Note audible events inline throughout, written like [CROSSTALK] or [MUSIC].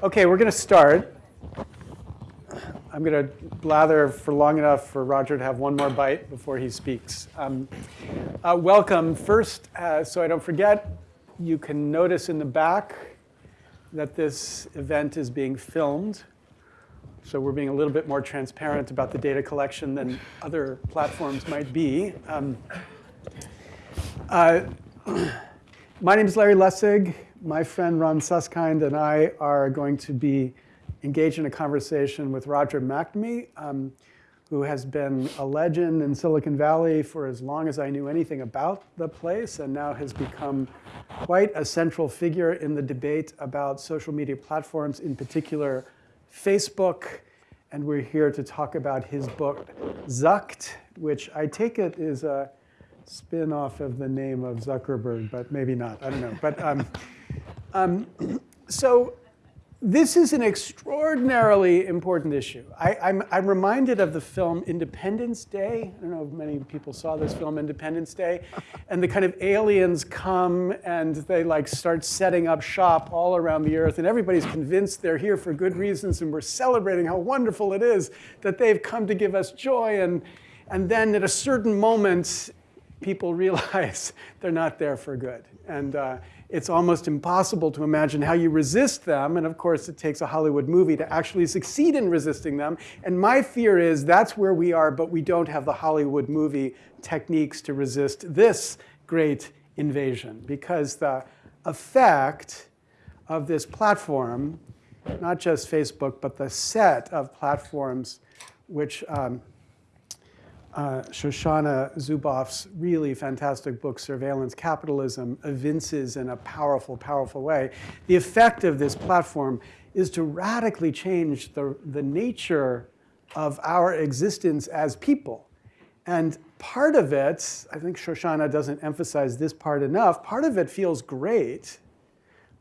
Okay, we're going to start. I'm going to blather for long enough for Roger to have one more bite before he speaks. Um, uh, welcome. First, uh, so I don't forget, you can notice in the back that this event is being filmed. So we're being a little bit more transparent about the data collection than other platforms might be. Um, uh, [CLEARS THROAT] my name is Larry Lessig. My friend Ron Suskind and I are going to be engaged in a conversation with Roger McNamee, um, who has been a legend in Silicon Valley for as long as I knew anything about the place and now has become quite a central figure in the debate about social media platforms, in particular Facebook. And we're here to talk about his book, Zucked, which I take it is a spin-off of the name of Zuckerberg, but maybe not. I don't know. But um, um, [CLEARS THROAT] so this is an extraordinarily important issue. I, am I'm, I'm reminded of the film Independence Day. I don't know if many people saw this film, Independence Day. [LAUGHS] And the kind of aliens come and they like start setting up shop all around the earth. And everybody's convinced they're here for good reasons. And we're celebrating how wonderful it is that they've come to give us joy. And, and then at a certain moment, people [LAUGHS] realize they're not there for good. And, uh, it's almost impossible to imagine how you resist them. And of course, it takes a Hollywood movie to actually succeed in resisting them. And my fear is that's where we are, but we don't have the Hollywood movie techniques to resist this great invasion. Because the effect of this platform, not just Facebook, but the set of platforms which um, uh, Shoshana Zuboff's really fantastic book, Surveillance Capitalism, evinces in a powerful, powerful way. The effect of this platform is to radically change the, the nature of our existence as people. And part of it, I think Shoshana doesn't emphasize this part enough, part of it feels great.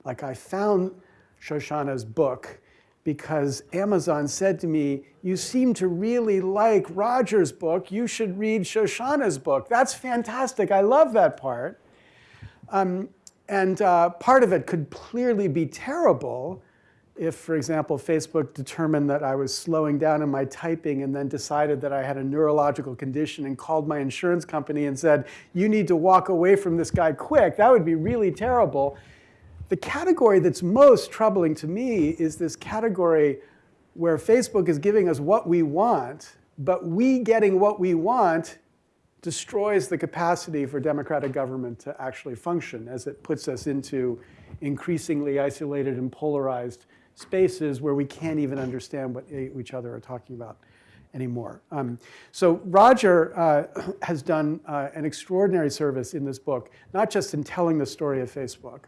Like I found Shoshana's book because Amazon said to me, you seem to really like Roger's book. You should read Shoshana's book. That's fantastic. I love that part. Um, and uh, part of it could clearly be terrible if, for example, Facebook determined that I was slowing down in my typing and then decided that I had a neurological condition and called my insurance company and said, you need to walk away from this guy quick. That would be really terrible. The category that's most troubling to me is this category where Facebook is giving us what we want, but we getting what we want destroys the capacity for democratic government to actually function as it puts us into increasingly isolated and polarized spaces where we can't even understand what each other are talking about anymore. Um, so Roger uh, [COUGHS] has done uh, an extraordinary service in this book, not just in telling the story of Facebook,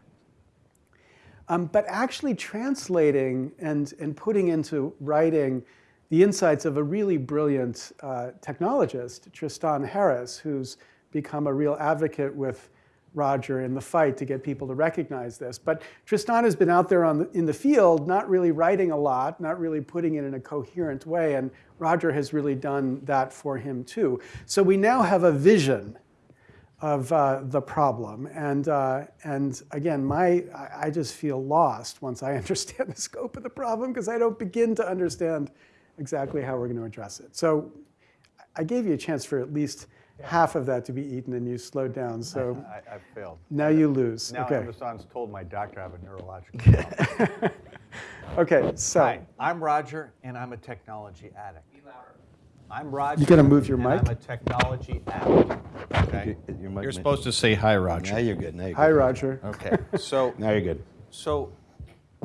um, but actually translating and, and putting into writing the insights of a really brilliant uh, technologist, Tristan Harris, who's become a real advocate with Roger in the fight to get people to recognize this. But Tristan has been out there the, in the field, not really writing a lot, not really putting it in a coherent way, and Roger has really done that for him too. So we now have a vision of uh, the problem. And, uh, and again, my, I just feel lost once I [LAUGHS] understand the scope of the problem because I don't begin to understand exactly how we're going to address it. So I gave you a chance for at least yeah. half of that to be eaten and you slowed down. So [LAUGHS] I, I failed. Now you lose. Now okay. Amazon's told my doctor I have a neurological [LAUGHS] problem. okay, so. Hi, I'm Roger and I'm a technology addict. I'm Roger. You gonna move your mic? I'm a technology addict. Okay. You, are supposed to say hi, Roger. Now you're good. Now you're Hi, good. Roger. Okay. [LAUGHS] So Now you're good. So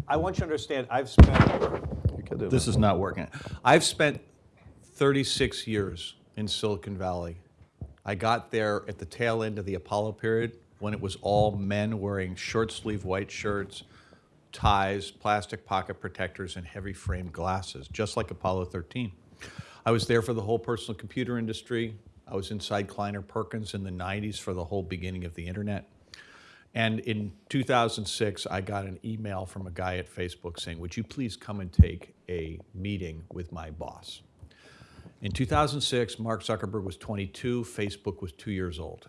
I want you to understand. I've spent. This is not working. I've spent 36 years in Silicon Valley. I got there at the tail end of the Apollo period when it was all men wearing short sleeve white shirts, ties, plastic pocket protectors, and heavy framed glasses, just like Apollo 13. I was there for the whole personal computer industry. I was inside Kleiner Perkins in the 90s for the whole beginning of the internet. And in 2006, I got an email from a guy at Facebook saying, would you please come and take a meeting with my boss? In 2006, Mark Zuckerberg was 22, Facebook was two years old.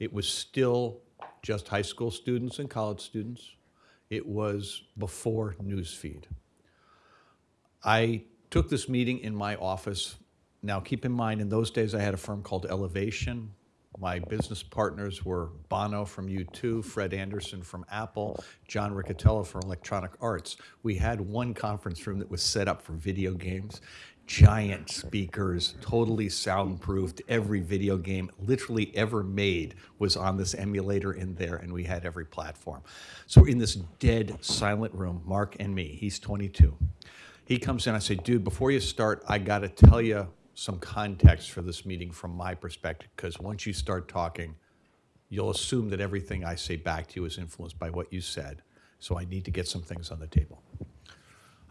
It was still just high school students and college students. It was before Newsfeed. I took this meeting in my office. Now, keep in mind, in those days, I had a firm called Elevation. My business partners were Bono from U2, Fred Anderson from Apple, John Riccitiello from Electronic Arts. We had one conference room that was set up for video games, giant speakers, totally soundproofed. Every video game literally ever made was on this emulator in there, and we had every platform. So we're in this dead, silent room, Mark and me. He's 22. He comes in, I say, dude, before you start, I got to tell you some context for this meeting from my perspective, because once you start talking, you'll assume that everything I say back to you is influenced by what you said. So I need to get some things on the table.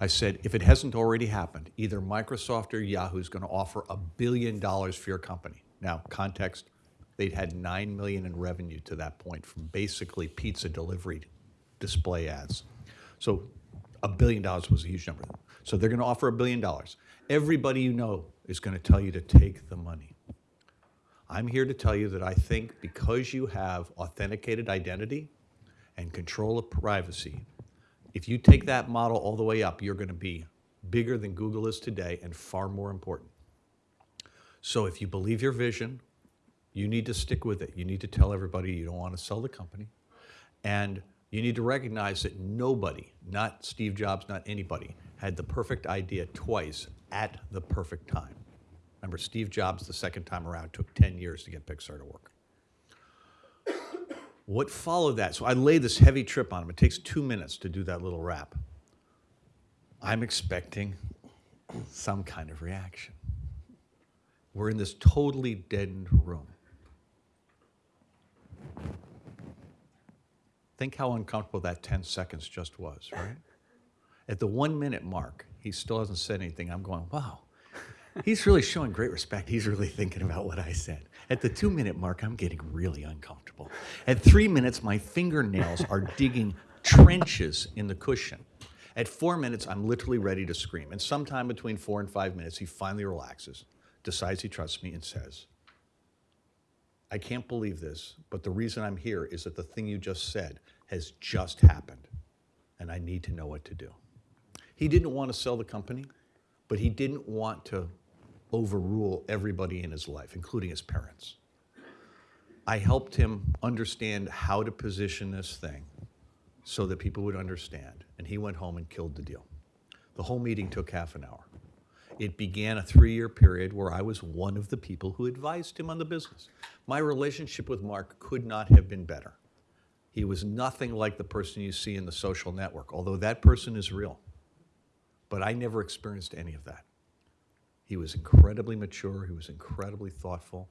I said, if it hasn't already happened, either Microsoft or Yahoo is going to offer a billion dollars for your company. Now, context, they'd had 9 million in revenue to that point from basically pizza delivery display ads. So a billion dollars was a huge number. So they're going to offer a billion dollars. Everybody you know is going to tell you to take the money. I'm here to tell you that I think because you have authenticated identity and control of privacy, if you take that model all the way up, you're going to be bigger than Google is today and far more important. So if you believe your vision, you need to stick with it. You need to tell everybody you don't want to sell the company. And you need to recognize that nobody, not Steve Jobs, not anybody, had the perfect idea twice at the perfect time. Remember, Steve Jobs, the second time around, took 10 years to get Pixar to work. [COUGHS] What followed that? So I lay this heavy trip on him. It takes two minutes to do that little rap. I'm expecting some kind of reaction. We're in this totally deadened room. Think how uncomfortable that 10 seconds just was, right? At the one minute mark, he still hasn't said anything. I'm going, wow, he's really showing great respect. He's really thinking about what I said. At the two minute mark, I'm getting really uncomfortable. At three minutes, my fingernails are [LAUGHS] digging trenches in the cushion. At four minutes, I'm literally ready to scream. And sometime between four and five minutes, he finally relaxes, decides he trusts me, and says, I can't believe this, but the reason I'm here is that the thing you just said has just happened, and I need to know what to do. He didn't want to sell the company, but he didn't want to overrule everybody in his life, including his parents. I helped him understand how to position this thing so that people would understand, and he went home and killed the deal. The whole meeting took half an hour. It began a three year period where I was one of the people who advised him on the business. My relationship with Mark could not have been better. He was nothing like the person you see in the social network, although that person is real. But I never experienced any of that. He was incredibly mature, he was incredibly thoughtful.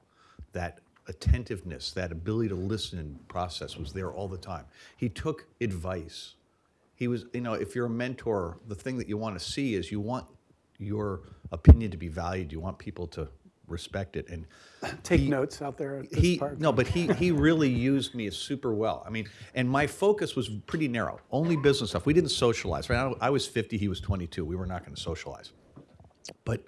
That attentiveness, that ability to listen and process was there all the time. He took advice. He was, you know, if you're a mentor, the thing that you want to see is you want your opinion to be valued. You want people to respect it. And [CLEARS THROAT] Take notes out there he no, but he he really used me super well. I mean, and my focus was pretty narrow, only business stuff. We didn't socialize. Right? I, I was 50, he was 22. We were not going to socialize. But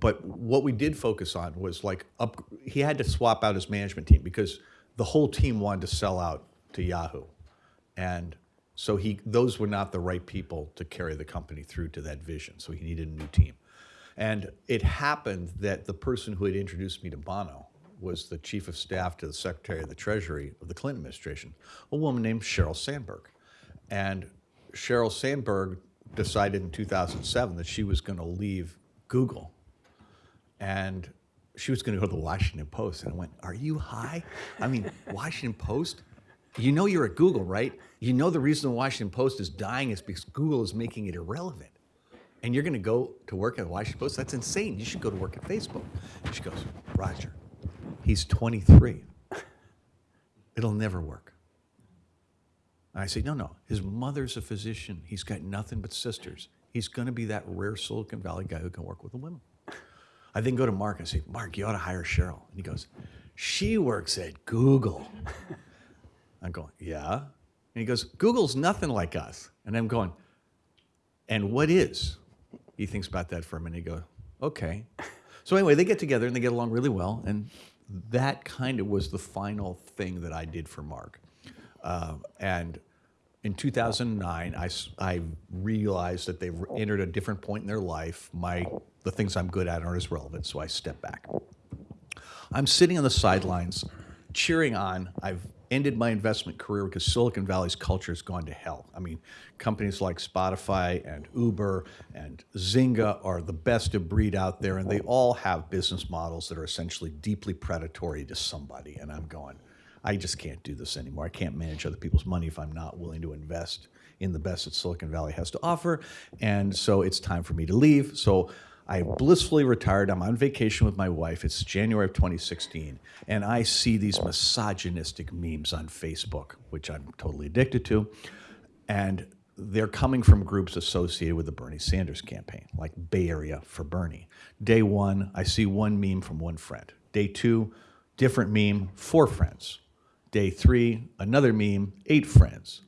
but what we did focus on was like up. He had to swap out his management team because the whole team wanted to sell out to Yahoo, and so he those were not the right people to carry the company through to that vision. So he needed a new team. And it happened that the person who had introduced me to Bono was the chief of staff to the secretary of the treasury of the Clinton administration, a woman named Sheryl Sandberg. And Sheryl Sandberg decided in 2007 that she was going to leave Google and she was going to go to the Washington Post. And I went, Are you high? I mean, [LAUGHS] Washington Post? You know you're at Google, right? You know the reason the Washington Post is dying is because Google is making it irrelevant. And you're going to go to work at Washington Post? That's insane. You should go to work at Facebook. She goes, Roger, he's 23. It'll never work. I say, no, no. His mother's a physician. He's got nothing but sisters. He's going to be that rare Silicon Valley guy who can work with the women. I then go to Mark and say, Mark, you ought to hire Sheryl. And he goes, she works at Google. [LAUGHS] I'm going, yeah. And he goes, Google's nothing like us. And I'm going, and what is? He thinks about that for a minute. He goes, okay. So anyway, they get together and they get along really well. And that kind of was the final thing that I did for Mark. Uh, and in 2009, I realized that they've entered a different point in their life. My, the things I'm good at aren't as relevant, so I step back. I'm sitting on the sidelines cheering on. I've ended my investment career because Silicon Valley's culture has gone to hell. I mean, companies like Spotify and Uber and Zynga are the best of breed out there, and they all have business models that are essentially deeply predatory to somebody. And I'm going, I just can't do this anymore. I can't manage other people's money if I'm not willing to invest in the best that Silicon Valley has to offer. And so it's time for me to leave. So I blissfully retired. I'm on vacation with my wife. It's January of 2016. And I see these misogynistic memes on Facebook, which I'm totally addicted to. And they're coming from groups associated with the Bernie Sanders campaign, like Bay Area for Bernie. Day one, I see one meme from one friend. Day two, different meme, four friends. Day three, another meme, eight friends.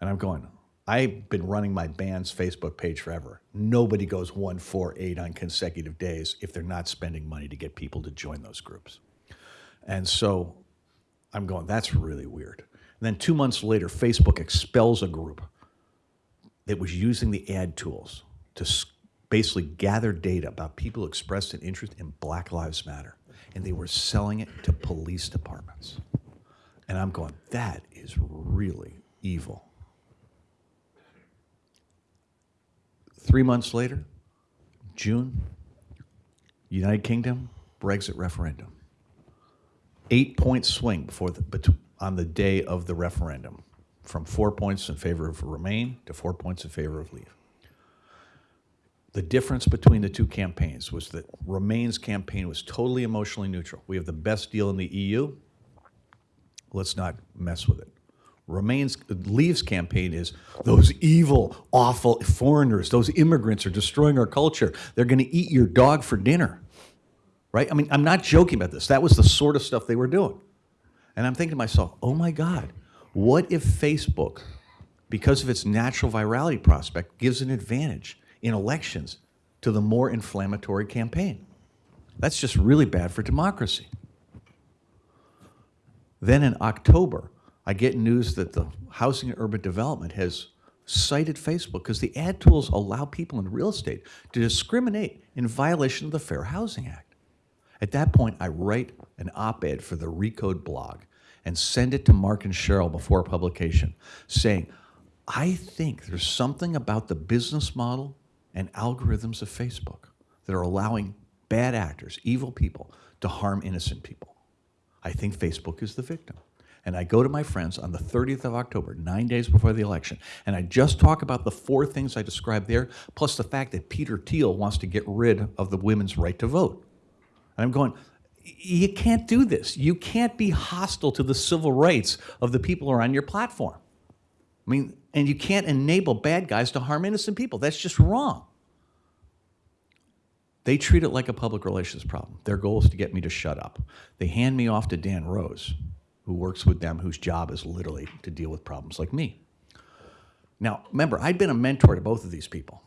And I'm going, I've been running my band's Facebook page forever. Nobody goes one, four, eight on consecutive days if they're not spending money to get people to join those groups. And so I'm going, that's really weird. And then two months later, Facebook expels a group that was using the ad tools to basically gather data about people who expressed an interest in Black Lives Matter. And they were selling it to police departments. And I'm going, that is really evil. Three months later, June, United Kingdom, Brexit referendum. Eight point swing before the, on the day of the referendum, from four points in favor of Remain to four points in favor of Leave. The difference between the two campaigns was that Remain's campaign was totally emotionally neutral. We have the best deal in the EU. Let's not mess with it. Remains Leave's campaign is those evil, awful foreigners, those immigrants are destroying our culture. They're going to eat your dog for dinner. Right? I mean, I'm not joking about this. That was the sort of stuff they were doing. And I'm thinking to myself, oh my God, what if Facebook, because of its natural virality prospect, gives an advantage in elections to the more inflammatory campaign? That's just really bad for democracy. Then in October, I get news that the Housing and Urban Development has cited Facebook because the ad tools allow people in real estate to discriminate in violation of the Fair Housing Act. At that point, I write an op-ed for the Recode blog and send it to Mark and Sheryl before publication, saying, I think there's something about the business model and algorithms of Facebook that are allowing bad actors, evil people, to harm innocent people. I think Facebook is the victim. And I go to my friends on the 30th of October, nine days before the election, and I just talk about the four things I described there, plus the fact that Peter Thiel wants to get rid of the women's right to vote. And I'm going, you can't do this. You can't be hostile to the civil rights of the people who are on your platform. I mean, and you can't enable bad guys to harm innocent people. That's just wrong. They treat it like a public relations problem. Their goal is to get me to shut up. They hand me off to Dan Rose, who works with them, whose job is literally to deal with problems like me. Now, remember, I'd been a mentor to both of these people.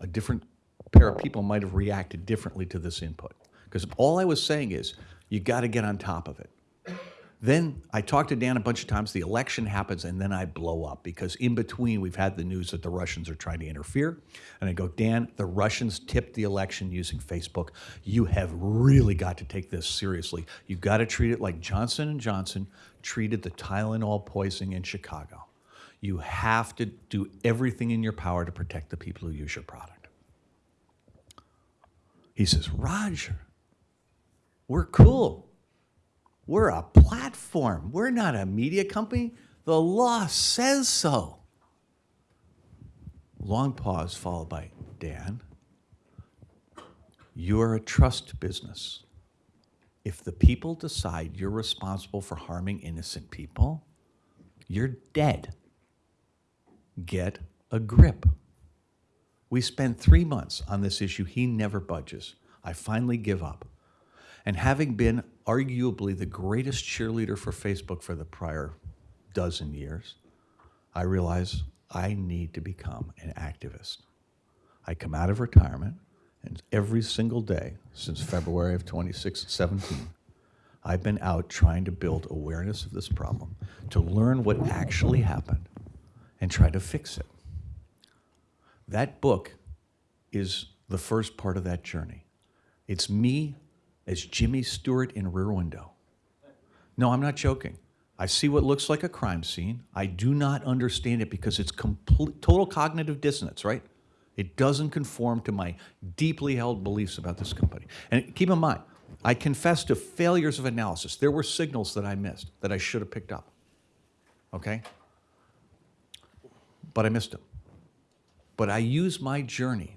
A different pair of people might have reacted differently to this input. Because all I was saying is, you got to get on top of it. Then I talked to Dan a bunch of times. The election happens, and then I blow up because in between we've had the news that the Russians are trying to interfere. And I go, Dan, the Russians tipped the election using Facebook. You have really got to take this seriously. You've got to treat it like Johnson and Johnson treated the Tylenol poisoning in Chicago. You have to do everything in your power to protect the people who use your product. He says, Roger, we're cool. We're a platform. We're not a media company. The law says so. Long pause followed by Dan, you're a trust business. If the people decide you're responsible for harming innocent people, you're dead. Get a grip. We spend three months on this issue. He never budges. I finally give up. And having been arguably the greatest cheerleader for Facebook for the prior dozen years, I realize I need to become an activist. I come out of retirement, and every single day since February of 2017, I've been out trying to build awareness of this problem, to learn what actually happened, and try to fix it. That book is the first part of that journey. It's me as Jimmy Stewart in Rear Window. No, I'm not joking. I see what looks like a crime scene. I do not understand it because it's complete, total cognitive dissonance, right? It doesn't conform to my deeply held beliefs about this company. And keep in mind, I confess to failures of analysis. There were signals that I missed that I should have picked up. Okay? But I missed them. But I use my journey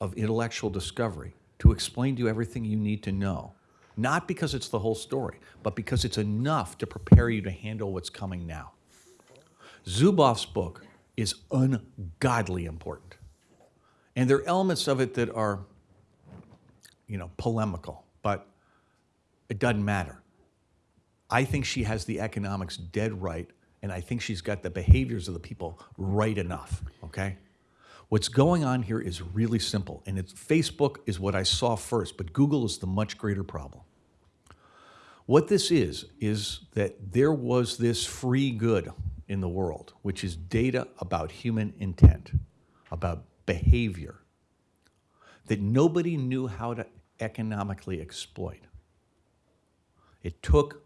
of intellectual discovery to explain to you everything you need to know. Not because it's the whole story, but because it's enough to prepare you to handle what's coming now. Zuboff's book is ungodly important. And there are elements of it that are, you know, polemical, but it doesn't matter. I think she has the economics dead right, and I think she's got the behaviors of the people right enough, okay? What's going on here is really simple, and it's Facebook is what I saw first, but Google is the much greater problem. What this is, is that there was this free good in the world, which is data about human intent, about behavior, that nobody knew how to economically exploit. It took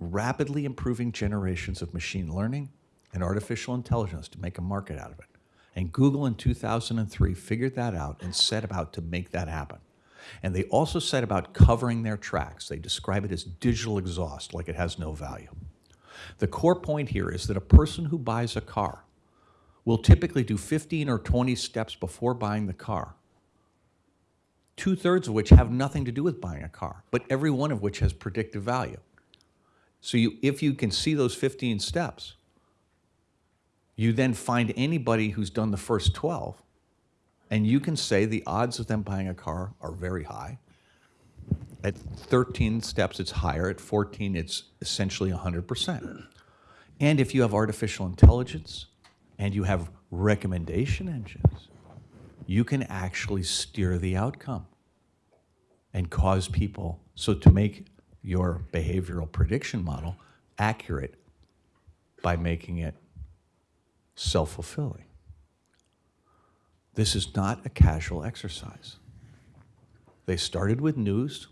rapidly improving generations of machine learning and artificial intelligence to make a market out of it. And Google in 2003 figured that out and set about to make that happen. And they also set about covering their tracks. They describe it as digital exhaust, like it has no value. The core point here is that a person who buys a car will typically do 15 or 20 steps before buying the car, two thirds of which have nothing to do with buying a car, but every one of which has predictive value. So you, if you can see those 15 steps, you then find anybody who's done the first 12, and you can say the odds of them buying a car are very high. At 13 steps, it's higher. At 14, it's essentially 100%. And if you have artificial intelligence and you have recommendation engines, you can actually steer the outcome and cause people, so to make your behavioral prediction model accurate by making it self-fulfilling. This is not a casual exercise. They started with news.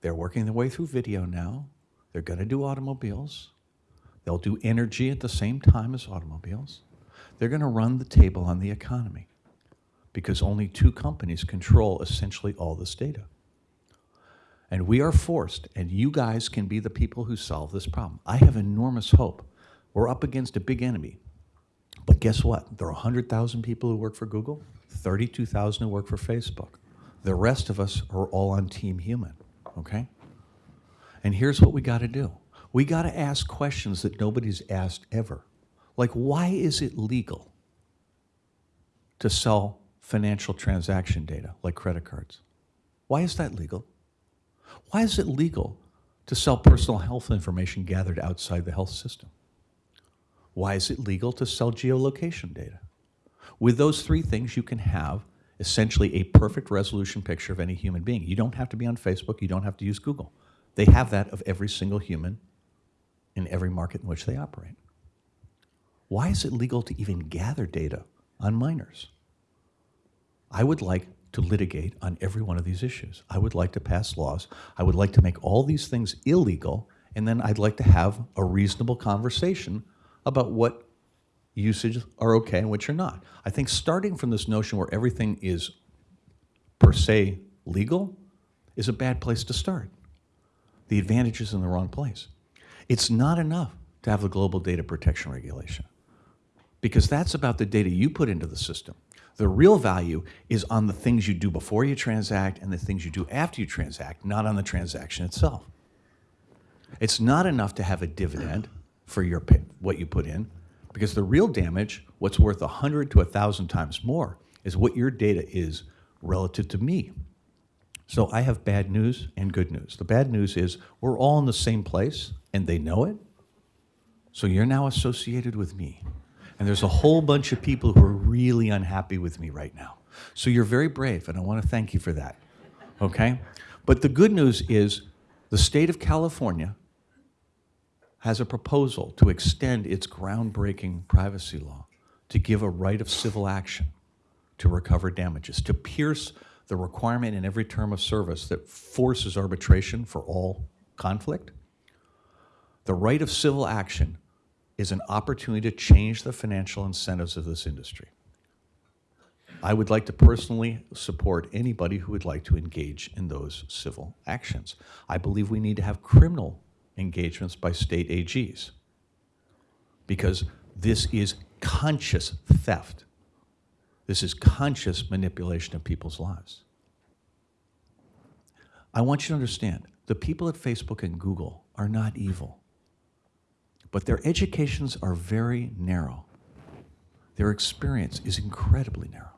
They're working their way through video now. They're going to do automobiles. They'll do energy at the same time as automobiles. They're going to run the table on the economy because only two companies control essentially all this data. And we are forced, and you guys can be the people who solve this problem. I have enormous hope. We're up against a big enemy. But guess what? There are 100,000 people who work for Google, 32,000 who work for Facebook. The rest of us are all on Team Human, okay? And here's what we got to do. We got to ask questions that nobody's asked ever. Like, why is it legal to sell financial transaction data like credit cards? Why is that legal? Why is it legal to sell personal health information gathered outside the health system? Why is it legal to sell geolocation data? With those three things, you can have essentially a perfect resolution picture of any human being. You don't have to be on Facebook. You don't have to use Google. They have that of every single human in every market in which they operate. Why is it legal to even gather data on minors? I would like to litigate on every one of these issues. I would like to pass laws. I would like to make all these things illegal, and then I'd like to have a reasonable conversation about what usages are okay and which are not. I think starting from this notion where everything is per se legal is a bad place to start. The advantage is in the wrong place. It's not enough to have the global data protection regulation because that's about the data you put into the system. The real value is on the things you do before you transact and the things you do after you transact, not on the transaction itself. It's not enough to have a dividend for your what you put in, because the real damage, what's worth 100 to 1,000 times more, is what your data is relative to me. So I have bad news and good news. The bad news is we're all in the same place, and they know it. So you're now associated with me. And there's a whole bunch of people who are really unhappy with me right now. So you're very brave, and I want to thank you for that. Okay? But the good news is the state of California has a proposal to extend its groundbreaking privacy law to give a right of civil action to recover damages, to pierce the requirement in every term of service that forces arbitration for all conflict. The right of civil action is an opportunity to change the financial incentives of this industry. I would like to personally support anybody who would like to engage in those civil actions. I believe we need to have criminal engagements by state AGs because this is conscious theft. This is conscious manipulation of people's lives. I want you to understand the people at Facebook and Google are not evil, but their educations are very narrow. Their experience is incredibly narrow.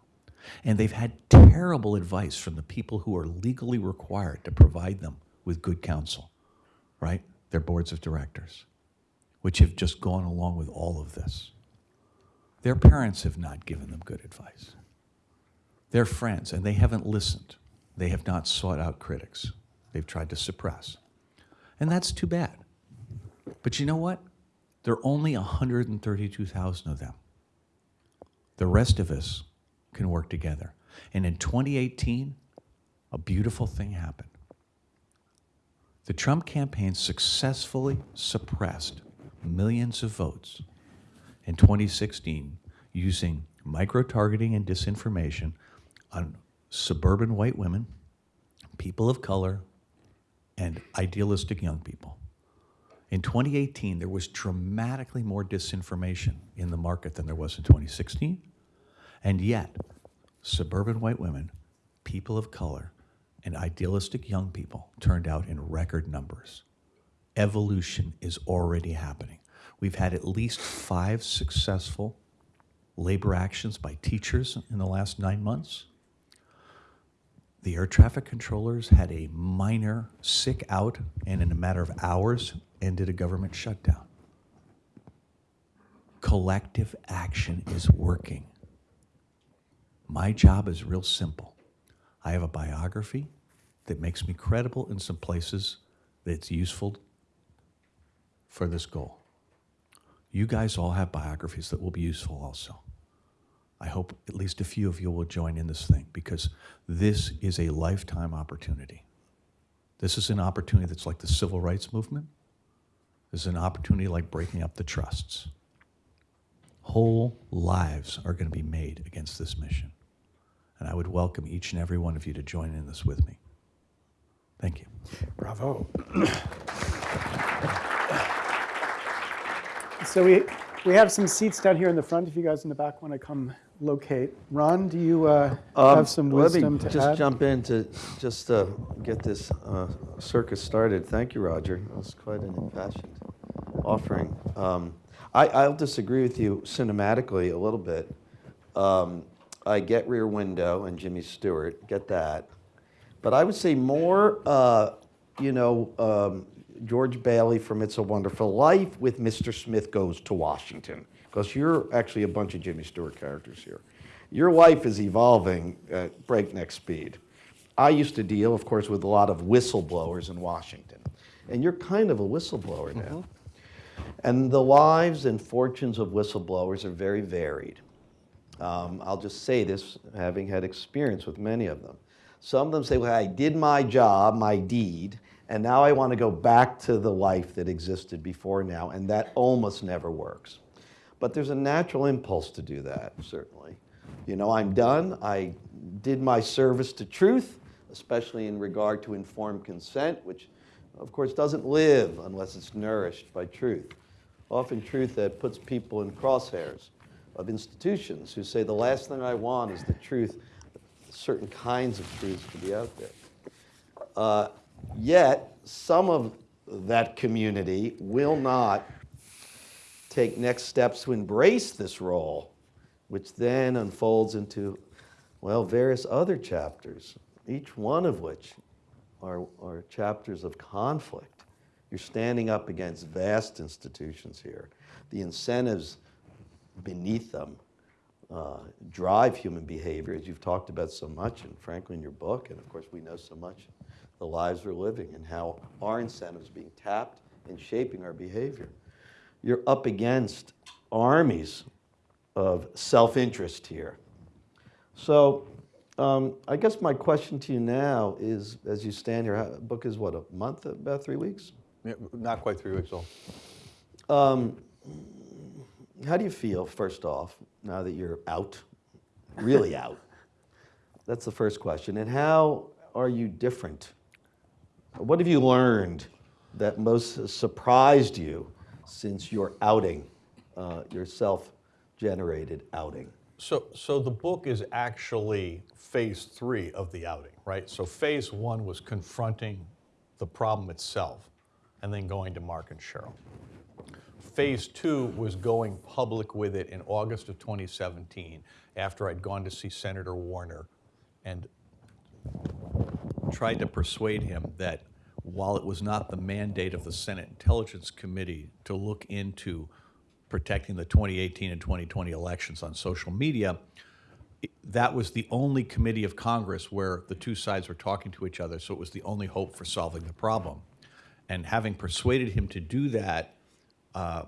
And they've had terrible advice from the people who are legally required to provide them with good counsel, right? Their boards of directors, which have just gone along with all of this. Their parents have not given them good advice. Their friends, and they haven't listened. They have not sought out critics. They've tried to suppress. And that's too bad. But you know what? There are only 132,000 of them. The rest of us can work together. And in 2018, a beautiful thing happened. The Trump campaign successfully suppressed millions of votes in 2016 using micro targeting and disinformation on suburban white women, people of color, and idealistic young people. In 2018, there was dramatically more disinformation in the market than there was in 2016. And yet, suburban white women, people of color, and idealistic young people turned out in record numbers. Evolution is already happening. We've had at least five successful labor actions by teachers in the last nine months. The air traffic controllers had a minor sick out and in a matter of hours ended a government shutdown. Collective action is working. My job is real simple. I have a biography that makes me credible in some places that's useful for this goal. You guys all have biographies that will be useful also. I hope at least a few of you will join in this thing because this is a lifetime opportunity. This is an opportunity that's like the civil rights movement. This is an opportunity like breaking up the trusts. Whole lives are going to be made against this mission. And I would welcome each and every one of you to join in this with me. Thank you. Bravo. so we, we have some seats down here in the front if you guys in the back want to come locate. Ron, do you uh, Um, have some let me wisdom to just add? jump in to just uh, get this uh, circus started. Thank you, Roger. That was quite an impassioned offering. Um, I, I'll disagree with you cinematically a little bit. Um, I get Rear Window and Jimmy Stewart, get that. But I would say more, uh, you know, um, George Bailey from It's a Wonderful Life with Mr. Smith Goes to Washington. Because you're actually a bunch of Jimmy Stewart characters here. Your life is evolving at breakneck speed. I used to deal, of course, with a lot of whistleblowers in Washington. And you're kind of a whistleblower now. And the lives and fortunes of whistleblowers are very varied. Um, I'll just say this, having had experience with many of them. Some of them say, well, I did my job, my deed, and now I want to go back to the life that existed before now, and that almost never works. But there's a natural impulse to do that, certainly. You know, I'm done. I did my service to truth, especially in regard to informed consent, which, of course, doesn't live unless it's nourished by truth. Often, truth that puts people in crosshairs of institutions who say the last thing I want is the truth, certain kinds of truths to be out there. Uh, yet, some of that community will not take next steps to embrace this role, which then unfolds into, well, various other chapters, each one of which are, are chapters of conflict. You're standing up against vast institutions here. The incentives beneath them uh, drive human behavior, as you've talked about so much, and frankly in your book, and of course we know so much the lives we're living and how our incentives are being tapped and shaping our behavior. You're up against armies of self-interest here. So um, I guess my question to you now is, as you stand here, how- book is what, a month, about three weeks? Yeah, Not quite three weeks old. Um, how do you feel, first off, now that you're out, really [LAUGHS] out? That's the first question. And how are you different? What have you learned that most surprised you since your outing, uh, your self-generated outing? So, so the book is actually phase three of the outing, right? So phase one was confronting the problem itself and then going to Mark and Sheryl. Phase two was going public with it in August of 2017 after I'd gone to see Senator Warner and tried to persuade him that while it was not the mandate of the Senate Intelligence Committee to look into protecting the 2018 and 2020 elections on social media, that was the only committee of Congress where the two sides were talking to each other, so it was the only hope for solving the problem. And having persuaded him to do that, Uh,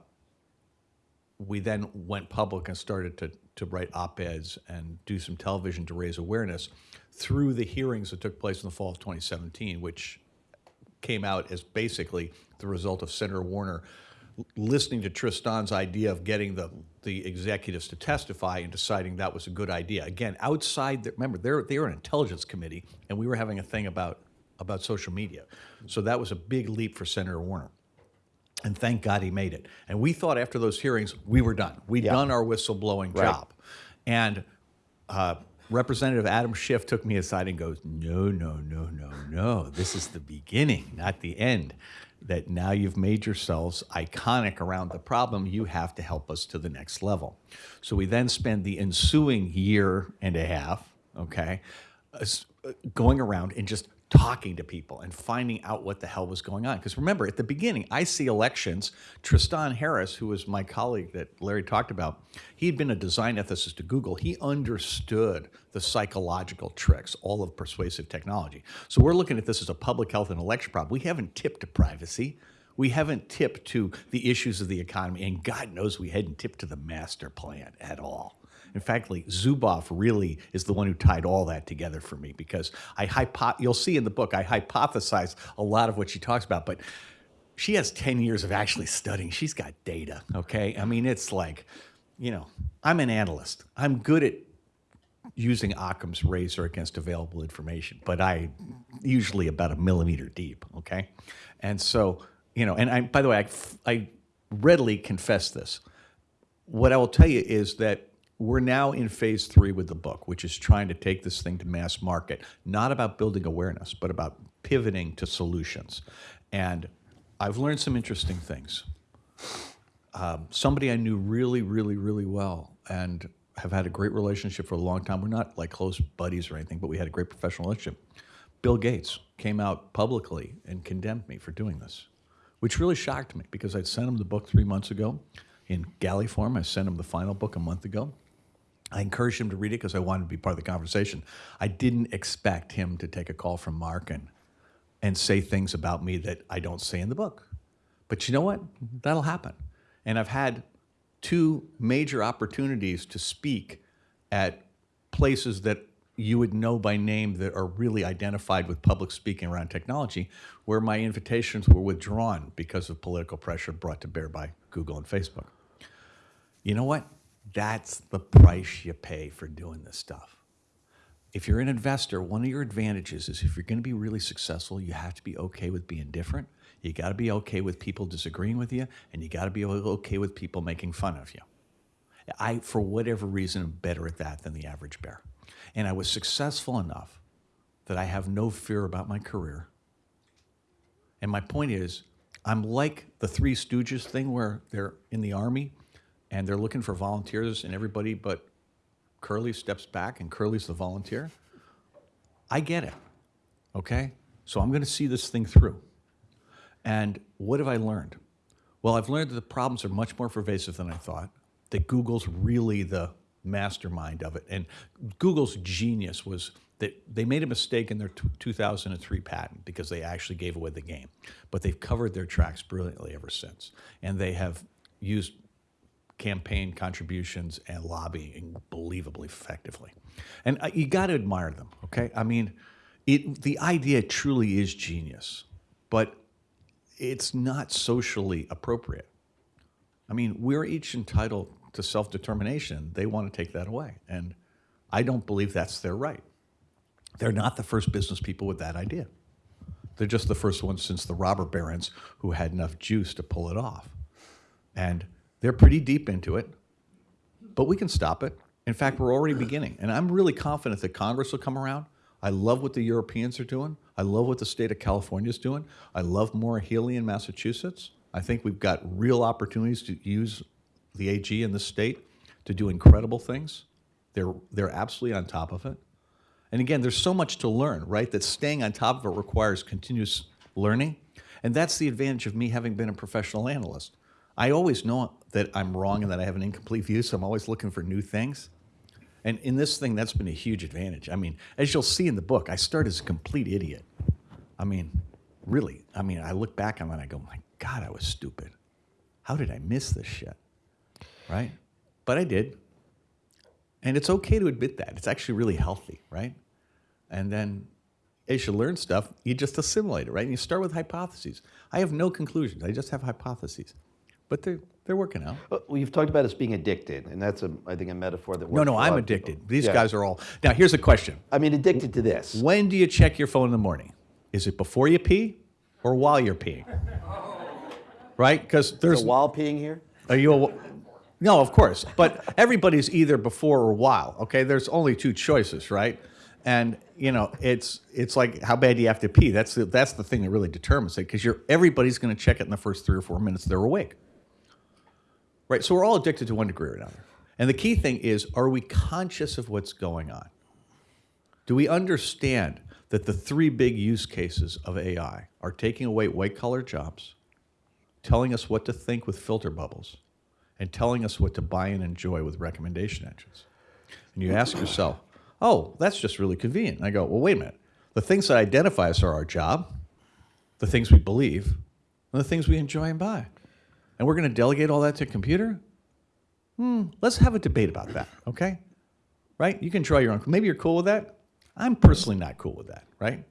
we then went public and started to, to write op-eds and do some television to raise awareness through the hearings that took place in the fall of 2017, which came out as basically the result of Senator Warner listening to Tristan's idea of getting the, the executives to testify and deciding that was a good idea. Again, outside, the, remember, they're, they're an intelligence committee, and we were having a thing about, about social media. So that was a big leap for Senator Warner. And thank God he made it. And we thought after those hearings, we were done. We'd done our whistleblowing Right. job. And uh, Representative Adam Schiff took me aside and goes, No, no, no, no, no. This is the beginning, not the end. That now you've made yourselves iconic around the problem, you have to help us to the next level. So we then spend the ensuing year and a half, okay, uh, uh, going around and just talking to people and finding out what the hell was going on. Because remember, at the beginning, I see elections. Tristan Harris, who was my colleague that Larry talked about, he'd been a design ethicist at Google. He understood the psychological tricks, all of persuasive technology. So we're looking at this as a public health and election problem. We haven't tipped to privacy. We haven't tipped to the issues of the economy, and God knows we hadn't tipped to the master plan at all. In fact, like, Zuboff really is the one who tied all that together for me because I hypo- you'll see in the book I hypothesize a lot of what she talks about, but she has 10 years of actually studying. She's got data, okay? I mean, it's like, you know, I'm an analyst. I'm good at using Occam's razor against available information, but I usually about a millimeter deep, okay? And so, you know, and I, by the way, I, I readily confess this. What I will tell you is that we're now in phase three with the book, which is trying to take this thing to mass market, not about building awareness, but about pivoting to solutions. And I've learned some interesting things um, somebody I knew really, really, really well and have had a great relationship for a long time. We're not like close buddies or anything, but we had a great professional relationship. Bill Gates came out publicly and condemned me for doing this, which really shocked me because I'd sent him the book three months ago in galley form. I sent him the final book a month ago. I encouraged him to read it because I wanted to be part of the conversation. I didn't expect him to take a call from Mark and, and say things about me that I don't say in the book. But you know what? That'll happen. And I've had two major opportunities to speak at places that you would know by name that are really identified with public speaking around technology, where my invitations were withdrawn because of political pressure brought to bear by Google and Facebook. You know what? That's the price you pay for doing this stuff. If you're an investor, one of your advantages is if you're going to be really successful, you have to be okay with being different. You got to be okay with people disagreeing with you, and you got to be okay with people making fun of you. I, for whatever reason, am better at that than the average bear. And I was successful enough that I have no fear about my career. And my point is, I'm like the Three Stooges thing where they're in the army and they're looking for volunteers, and everybody but Curly steps back, and Curly's the volunteer. I get it. Okay? So I'm going to see this thing through. And what have I learned? Well, I've learned that the problems are much more pervasive than I thought, that Google's really the mastermind of it. And Google's genius was that they made a mistake in their 2003 patent because they actually gave away the game. But they've covered their tracks brilliantly ever since. And they have used campaign contributions and lobbying believably effectively. And uh, you got to admire them, okay? I mean, it, the idea truly is genius, but it's not socially appropriate. I mean, we're each entitled to self determination. They want to take that away. And I don't believe that's their right. They're not the first business people with that idea. They're just the first ones since the robber barons who had enough juice to pull it off. And they're pretty deep into it, but we can stop it. In fact, we're already beginning. And I'm really confident that Congress will come around. I love what the Europeans are doing. I love what the state of California is doing. I love Maura Healey in Massachusetts. I think we've got real opportunities to use the AG in the state to do incredible things. They're, they're absolutely on top of it. And again, there's so much to learn, right? That staying on top of it requires continuous learning. And that's the advantage of me having been a professional analyst. I always know that I'm wrong and that I have an incomplete view, so I'm always looking for new things. And in this thing, that's been a huge advantage. I mean, as you'll see in the book, I start as a complete idiot. I mean, really. I mean, I look back on it and I go, my God, I was stupid. How did I miss this shit? Right? But I did. And it's okay to admit that. It's actually really healthy, right? And then as you learn stuff, you just assimilate it, right? And you start with hypotheses. I have no conclusions. I just have hypotheses. But they're, they're working out. Uh, well, you've talked about us being addicted, and that's, a, I think, a metaphor that works No, no, I'm addicted. These Yeah. guys are all. Now, here's a question. I mean, addicted to this. When do you check your phone in the morning? Is it before you pee or while you're peeing? [LAUGHS] Right? Because there's. So while peeing here? Are you a, no, of course. But everybody's either before or while. Okay, there's only two choices, right? And you know, it's it's like how bad do you have to pee? That's the, that's the thing that really determines it because you're everybody's going to check it in the first three or four minutes they're awake. Right. So we're all addicted to one degree or another. And the key thing is, are we conscious of what's going on? Do we understand that the three big use cases of AI are taking away white collar jobs, telling us what to think with filter bubbles, and telling us what to buy and enjoy with recommendation engines. And you ask yourself, oh, that's just really convenient. And I go, well, wait a minute. The things that identify us are our job, the things we believe, and the things we enjoy and buy. And we're going to delegate all that to a computer? Hmm, let's have a debate about that, okay? Right? You can draw your own. Maybe you're cool with that. I'm personally not cool with that, right?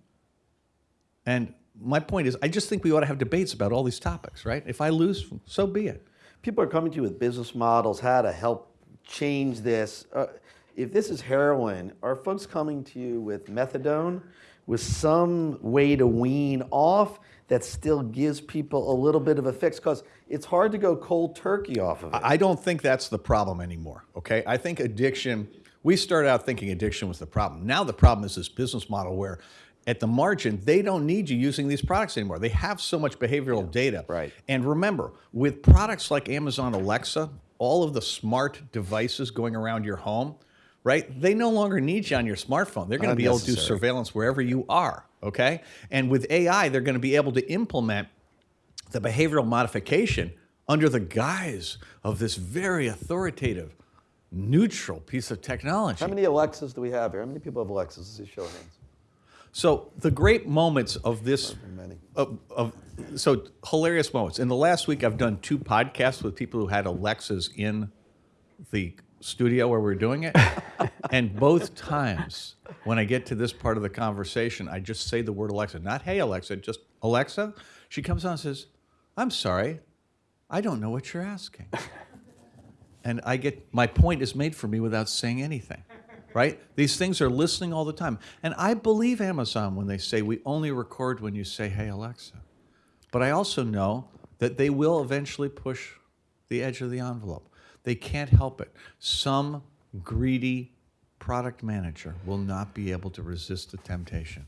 And my point is, I just think we ought to have debates about all these topics, right? If I lose, so be it. People are coming to you with business models, how to help change this. Uh, if this is heroin, are folks coming to you with methadone, with some way to wean off that still gives people a little bit of a fix? Because it's hard to go cold turkey off of it. I don't think that's the problem anymore, okay? I think addiction, we started out thinking addiction was the problem. Now the problem is this business model where at the margin, they don't need you using these products anymore. They have so much behavioral data. right. And remember, with products like Amazon Alexa, all of the smart devices going around your home, right? They no longer need you on your smartphone. They're going to be able to do surveillance wherever you are, okay? And with AI, they're going to be able to implement the behavioral modification under the guise of this very authoritative, neutral piece of technology. How many Alexas do we have here? How many people have Alexas? Let's see, show of hands. So the great moments of this, of, of, so hilarious moments. In the last week, I've done two podcasts with people who had Alexas in the studio where we're doing it, [LAUGHS] and both times when I get to this part of the conversation, I just say the word Alexa, not "Hey Alexa," just Alexa. She comes on and says, "I'm sorry, I don't know what you're asking." and I get my point is made for me without saying anything. Right? These things are listening all the time. And I believe Amazon when they say we only record when you say, hey, Alexa. But I also know that they will eventually push the edge of the envelope. They can't help it. Some greedy product manager will not be able to resist the temptation.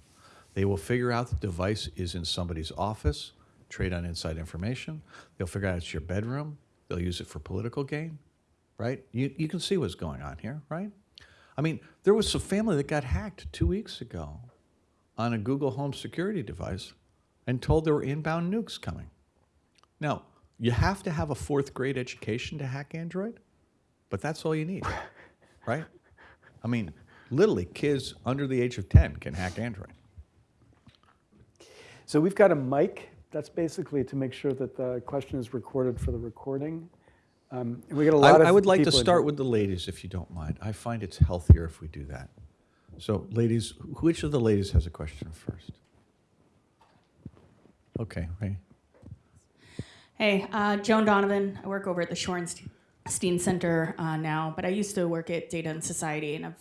They will figure out the device is in somebody's office, trade on inside information. They'll figure out it's your bedroom. They'll use it for political gain, right? You, you can see what's going on here, right? I mean, there was a family that got hacked two weeks ago on a Google Home security device and told there were inbound nukes coming. Now, you have to have a fourth grade education to hack Android, but that's all you need, [LAUGHS] right? I mean, literally, kids under the age of 10 can hack Android. So we've got a mic. That's basically to make sure that the question is recorded for the recording. Um, and we get a I, lot of I would like to start with the ladies, if you don't mind. I find it's healthier if we do that. So, ladies, which of the ladies has a question first? Okay, Ray. Hey, uh, Joan Donovan. I work over at the Shorenstein Center uh, now, but I used to work at Data and Society, and I'm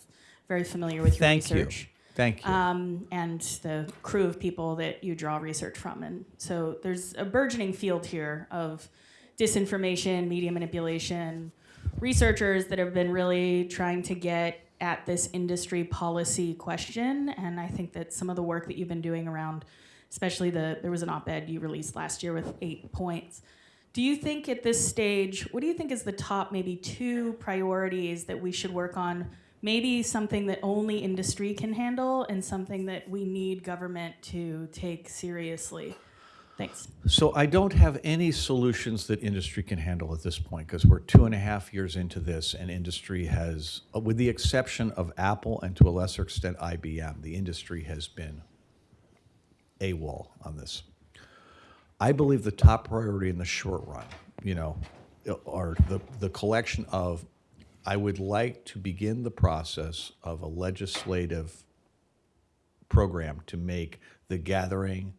very familiar with your Thank you. Thank you. Um, and the crew of people that you draw research from. And so there's a burgeoning field here of disinformation, media manipulation, researchers that have been really trying to get at this industry policy question. And I think that some of the work that you've been doing around, especially the, there was an op ed you released last year with eight points. Do you think at this stage, what do you think is the top maybe two priorities that we should work on? Maybe something that only industry can handle and something that we need government to take seriously? Thanks. So I don't have any solutions that industry can handle at this point because we're two and a half years into this, and industry has, with the exception of Apple and to a lesser extent IBM, the industry has been AWOL on this. I believe the top priority in the short run, you know, are the, the collection of, I would like to begin the process of a legislative program to make the gathering,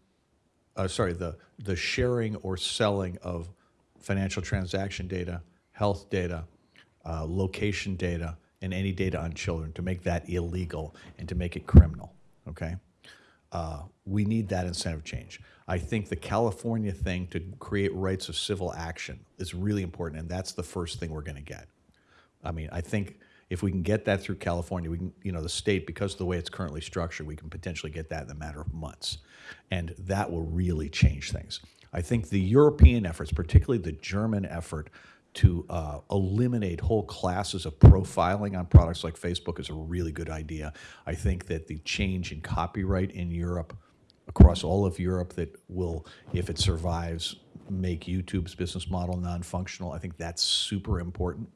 uh, sorry, the, the sharing or selling of financial transaction data, health data, uh, location data, and any data on children, to make that illegal and to make it criminal, okay? Uh, we need that incentive change. I think the California thing to create rights of civil action is really important, and that's the first thing we're gonna get. I mean, I think if we can get that through California, we can, you know, the state, because of the way it's currently structured, we can potentially get that in a matter of months. And that will really change things. I think the European efforts, particularly the German effort to uh, eliminate whole classes of profiling on products like Facebook is a really good idea. I think that the change in copyright in Europe, across all of Europe, that will, if it survives, make YouTube's business model non-functional. I think that's super important.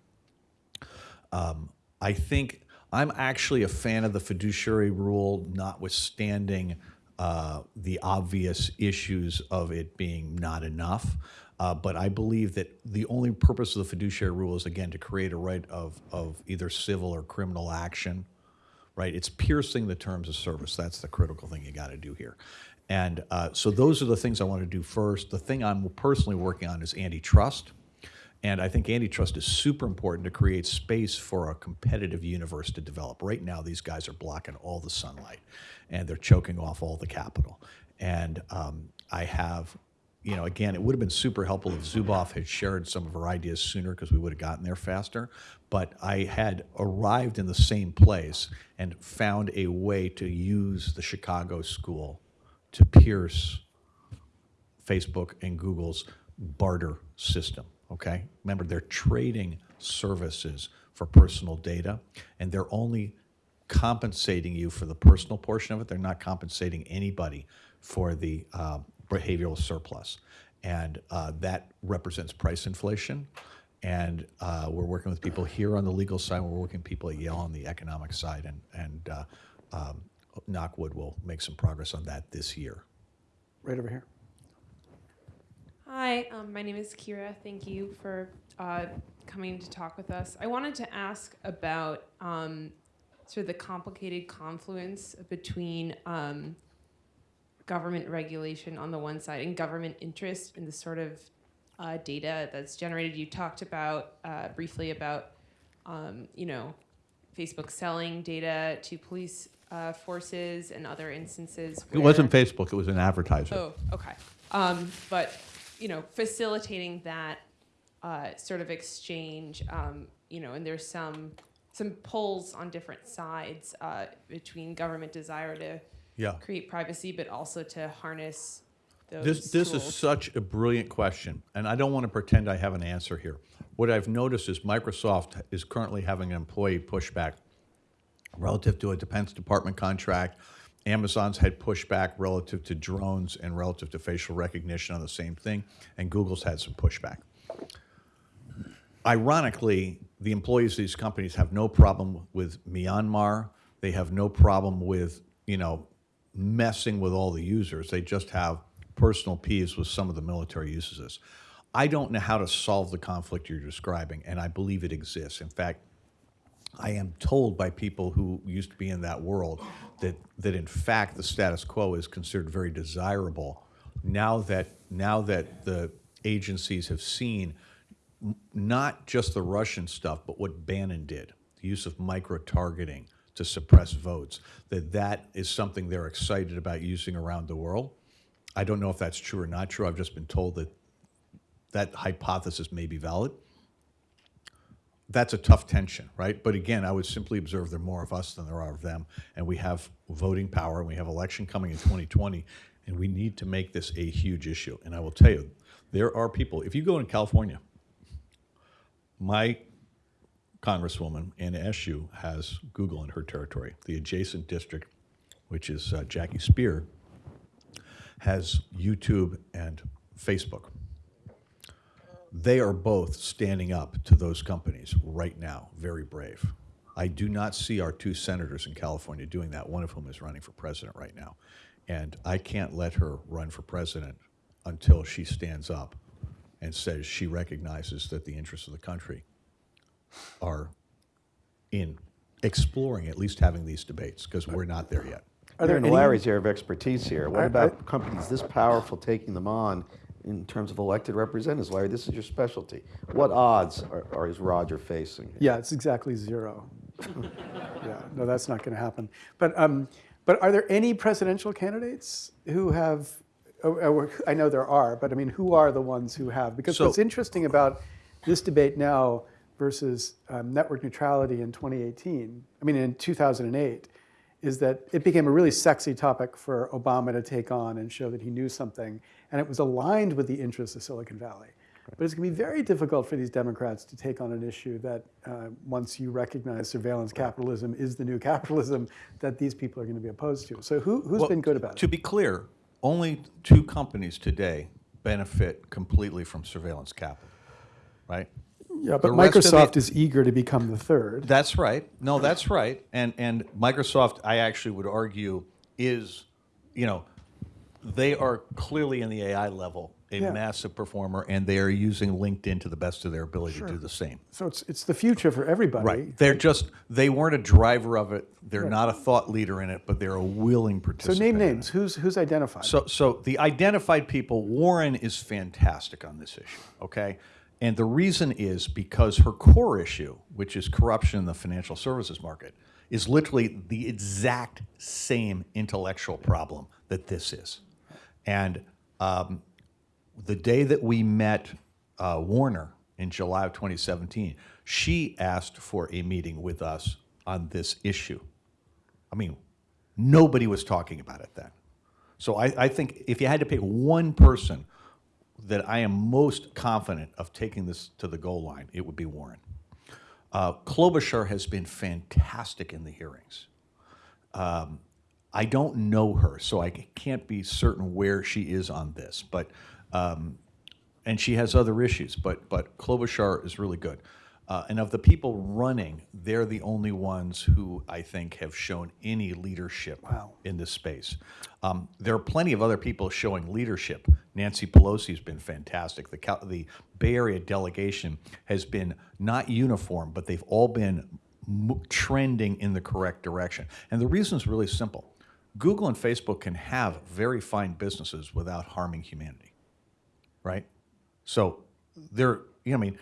Um, I think I'm actually a fan of the fiduciary rule, notwithstanding uh, the obvious issues of it being not enough. Uh, but I believe that the only purpose of the fiduciary rule is, again, to create a right of, of either civil or criminal action, right? It's piercing the terms of service. That's the critical thing you got to do here. And uh, so those are the things I want to do first. The thing I'm personally working on is antitrust. And I think antitrust is super important to create space for a competitive universe to develop. Right now, these guys are blocking all the sunlight and they're choking off all the capital. And um, I have, you know, again, it would have been super helpful if Zuboff had shared some of her ideas sooner because we would have gotten there faster. But I had arrived in the same place and found a way to use the Chicago school to pierce Facebook and Google's barter system, okay? Remember, they're trading services for personal data, and they're only compensating you for the personal portion of it. They're not compensating anybody for the uh, behavioral surplus. And uh, that represents price inflation. And uh, we're working with people here on the legal side, we're working with people at Yale on the economic side, and, and uh, um, Knockwood will make some progress on that this year. Right over here. Hi, um, my name is Kira. Thank you for uh, coming to talk with us. I wanted to ask about um, sort of the complicated confluence between um, government regulation on the one side and government interest in the sort of uh, data that's generated. You talked about uh, briefly about, um, you know, Facebook selling data to police uh, forces and other instances. It wasn't Facebook, it was an advertiser. Oh, okay. Um, but you know, facilitating that uh, sort of exchange, um, you know, and there's some some pulls on different sides uh, between government desire to Yeah. create privacy, but also to harness those This, this is such a brilliant question, and I don't want to pretend I have an answer here. What I've noticed is Microsoft is currently having an employee pushback relative to a Defense Department contract. Amazon's had pushback relative to drones and relative to facial recognition on the same thing, and Google's had some pushback. Ironically, the employees of these companies have no problem with Myanmar. They have no problem with, you know, messing with all the users. They just have personal peeves with some of the military uses this. I don't know how to solve the conflict you're describing, and I believe it exists. In fact, I am told by people who used to be in that world that, that in fact the status quo is considered very desirable now that, now that the agencies have seen not just the Russian stuff, but what Bannon did, the use of micro-targeting to suppress votes, that that is something they're excited about using around the world. I don't know if that's true or not true. I've just been told that that hypothesis may be valid that's a tough tension, right? But again, I would simply observe there are more of us than there are of them, and we have voting power, and we have election coming in 2020, and we need to make this a huge issue. And I will tell you, there are people. If you go in California, my congresswoman Anna Eshoo has Google in her territory. The adjacent district, which is uh, Jackie Speier, has YouTube and Facebook they are both standing up to those companies right now, very brave. I do not see our two senators in California doing that, one of whom is running for president right now. And I can't let her run for president until she stands up and says she recognizes that the interests of the country are in exploring, at least having these debates, because we're not there yet. Are there You're in any- Larry's area of expertise here. What I- about companies this powerful taking them on in terms of elected representatives? Larry, this is your specialty. What odds are, are is Roger facing? here? Yeah, it's exactly zero. [LAUGHS] yeah, no, that's not going to happen. But um, but are there any presidential candidates who have? oh, oh, I know there are, but I mean, who are the ones who have? Because So- what's interesting about this debate now versus um, network neutrality in 2018, I mean, in 2008, is that it became a really sexy topic for Obama to take on and show that he knew something, and it was aligned with the interests of Silicon Valley. But it's going to be very difficult for these Democrats to take on an issue that, uh, once you recognize surveillance capitalism is the new [LAUGHS] capitalism, that these people are going to be opposed to. So who, who's Well, been good about To it? To be clear, only two companies today benefit completely from surveillance capital, right? Yeah, but of the- Microsoft is eager to become the third. That's right. No, that's right. And and Microsoft, I actually would argue, is, you know, they are clearly in the AI level a Yeah. massive performer, and they are using LinkedIn to the best of their ability to do the same. So it's, it's the future for everybody. Right. They're just they weren't a driver of it. They're not a thought leader in it, but they're a willing participant. So name names. Who's, who's identified? So, so the identified people, Warren is fantastic on this issue, okay? And the reason is because her core issue, which is corruption in the financial services market, is literally the exact same intellectual problem that this is. And um, the day that we met uh, Warner in July of 2017, she asked for a meeting with us on this issue. I mean, nobody was talking about it then. So I, I think if you had to pick one person that I am most confident of taking this to the goal line, it would be Warren. Uh, Klobuchar has been fantastic in the hearings. Um, I don't know her, so I can't be certain where she is on this, but um, and she has other issues, but but Klobuchar is really good. Uh, and of the people running, they're the only ones who I think have shown any leadership in this space. Um, there are plenty of other people showing leadership. Nancy Pelosi has been fantastic. The, the Bay Area delegation has been not uniform, but they've all been trending in the correct direction. And the reason is really simple Google and Facebook can have very fine businesses without harming humanity right? So there, you know, I mean,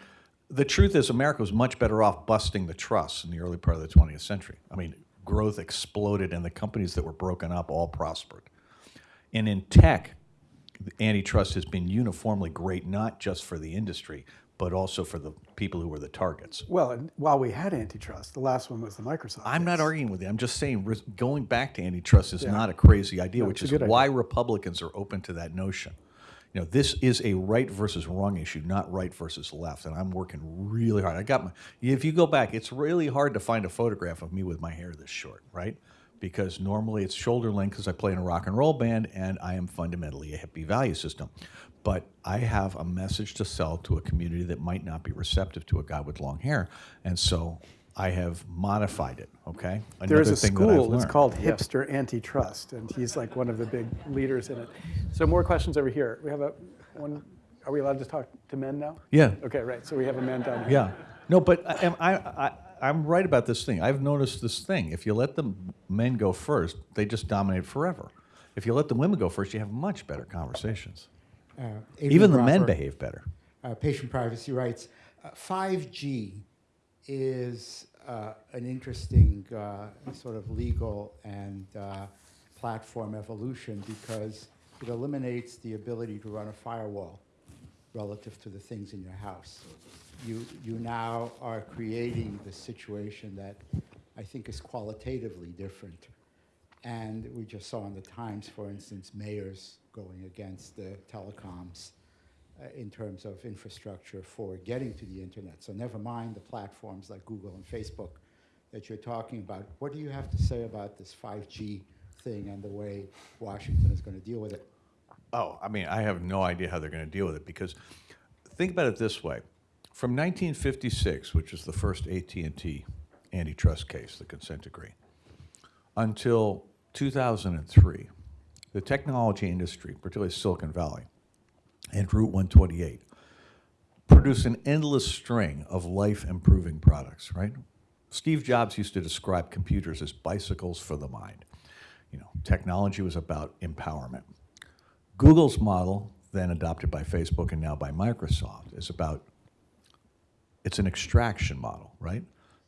the truth is America was much better off busting the trusts in the early part of the 20th century. I mean, growth exploded and the companies that were broken up all prospered. And in tech, antitrust has been uniformly great, not just for the industry, but also for the people who were the targets. well, and while we had antitrust, the last one was the Microsoft. I'm not arguing with you. I'm just saying going back to antitrust is not a crazy idea, which is a good why Republicans are open to that notion. You know, this is a right versus wrong issue, not right versus left, and I'm working really hard. I got my. If you go back, it's really hard to find a photograph of me with my hair this short, right? because normally it's shoulder length because I play in a rock and roll band and I am fundamentally a hippie value system. But I have a message to sell to a community that might not be receptive to a guy with long hair. And so I have modified it, okay? There is a thing that I've school, it's learned. called Hipster Antitrust, and he's like one of the big leaders in it. So more questions over here. We have a, one, are we allowed to talk to men now? Yeah. Okay, right, so we have a man down here. Yeah. No, but I, am- I, I, I'm right about this thing. I've noticed this thing. If you let the men go first, they just dominate forever. If you let the women go first, you have much better conversations. Uh, Even the Adrian men Gropper, behave better. uh, patient privacy rights. Uh, 5G is uh, an interesting uh, sort of legal and uh, platform evolution because it eliminates the ability to run a firewall relative to the things in your house. You, you now are creating the situation that I think is qualitatively different. And we just saw in the Times, for instance, mayors going against the telecoms uh, in terms of infrastructure for getting to the internet. So never mind the platforms like Google and Facebook that you're talking about. What do you have to say about this 5G thing and the way Washington is going to deal with it? Oh, I mean, I have no idea how they're going to deal with it because think about it this way. From 1956, which is the first AT&T antitrust case, the consent decree, until 2003, the technology industry, particularly Silicon Valley and Route 128, produce an endless string of life-improving products, right? Steve Jobs used to describe computers as bicycles for the mind. You know, technology was about empowerment. Google's model, then adopted by Facebook and now by Microsoft, is about it's an extraction model, right?